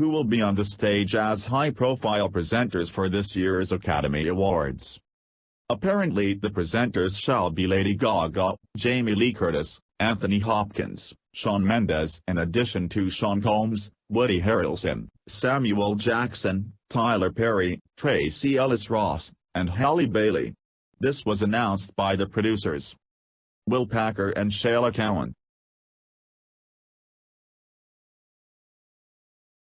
who will be on the stage as high-profile presenters for this year's Academy Awards. Apparently the presenters shall be Lady Gaga, Jamie Lee Curtis, Anthony Hopkins, Shawn Mendes in addition to Sean Combs, Woody Harrelson, Samuel Jackson, Tyler Perry, Tracee Ellis Ross, and Halle Bailey. This was announced by the producers. Will Packer and Shayla Cowan,